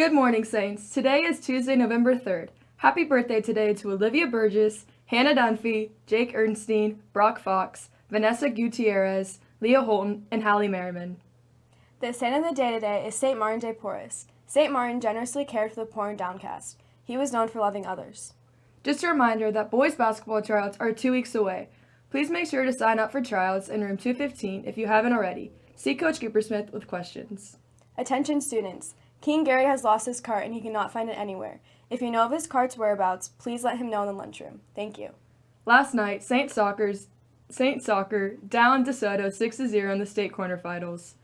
Good morning, Saints. Today is Tuesday, November 3rd. Happy birthday today to Olivia Burgess, Hannah Dunphy, Jake Ernstein, Brock Fox, Vanessa Gutierrez, Leah Holton, and Hallie Merriman. The saint of the day today is St. Martin de Porres. St. Martin generously cared for the poor and downcast. He was known for loving others. Just a reminder that boys basketball tryouts are two weeks away. Please make sure to sign up for tryouts in room 215 if you haven't already. See Coach Coopersmith with questions. Attention students. King Gary has lost his cart and he cannot find it anywhere. If you know of his cart's whereabouts, please let him know in the lunchroom. Thank you. Last night, Saint Soccer's Saint Soccer downed DeSoto 6-0 in the state quarterfinals.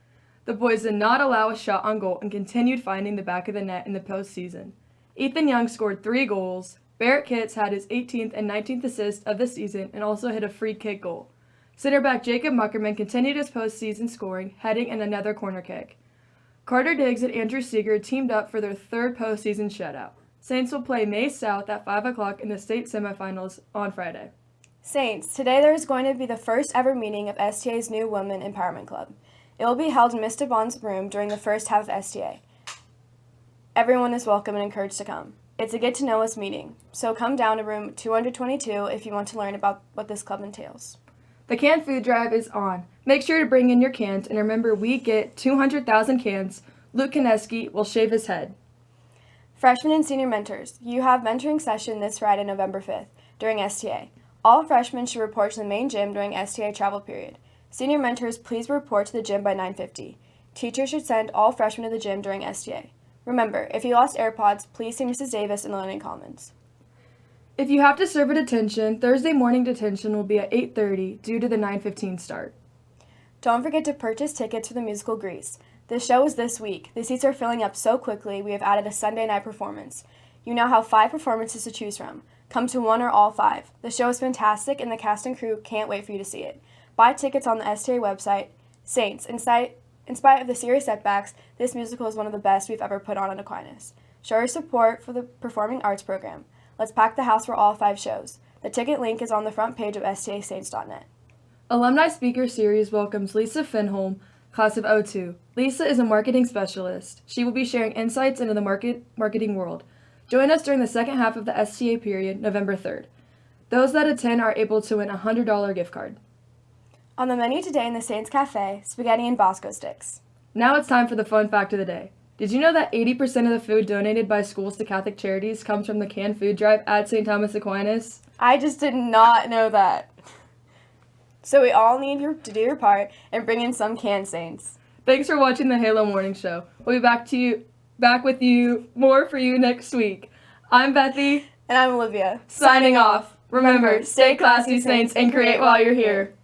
The boys did not allow a shot on goal and continued finding the back of the net in the postseason. Ethan Young scored three goals. Barrett Kitts had his 18th and 19th assist of the season and also hit a free kick goal. Center back Jacob Muckerman continued his postseason scoring, heading in another corner kick. Carter Diggs and Andrew Seeger teamed up for their third postseason shutout. Saints will play Maize South at 5 o'clock in the state semifinals on Friday. Saints, today there is going to be the first ever meeting of STA's new Women Empowerment Club. It will be held in Mr. Bond's room during the first half of STA. Everyone is welcome and encouraged to come. It's a get to know us meeting, so come down to room 222 if you want to learn about what this club entails. The canned food drive is on. Make sure to bring in your cans and remember we get 200,000 cans. Luke Kineski will shave his head. Freshmen and senior mentors, you have mentoring session this Friday, November 5th during STA. All freshmen should report to the main gym during STA travel period. Senior mentors, please report to the gym by 9.50. Teachers should send all freshmen to the gym during STA. Remember, if you lost AirPods, please see Mrs. Davis in the Learning Commons. If you have to serve a detention, Thursday morning detention will be at 8.30 due to the 9.15 start. Don't forget to purchase tickets for the musical Grease. The show is this week. The seats are filling up so quickly, we have added a Sunday night performance. You now have five performances to choose from. Come to one or all five. The show is fantastic, and the cast and crew can't wait for you to see it. Buy tickets on the STA website. Saints, in spite, in spite of the serious setbacks, this musical is one of the best we've ever put on at Aquinas. Show your support for the Performing Arts program. Let's pack the house for all five shows. The ticket link is on the front page of stasaints.net. Alumni Speaker Series welcomes Lisa Finholm, class of 02. Lisa is a marketing specialist. She will be sharing insights into the market marketing world. Join us during the second half of the STA period, November 3rd. Those that attend are able to win a $100 gift card. On the menu today in the Saints Cafe, spaghetti and Bosco sticks. Now it's time for the fun fact of the day. Did you know that 80% of the food donated by schools to Catholic charities comes from the canned food drive at St. Thomas Aquinas? I just did not know that. So we all need your, to do your part and bring in some canned saints. Thanks for watching the Halo Morning Show. We'll be back to you back with you more for you next week. I'm Bethy. And I'm Olivia. Signing off. Remember, stay classy, Saints, and create while you're here.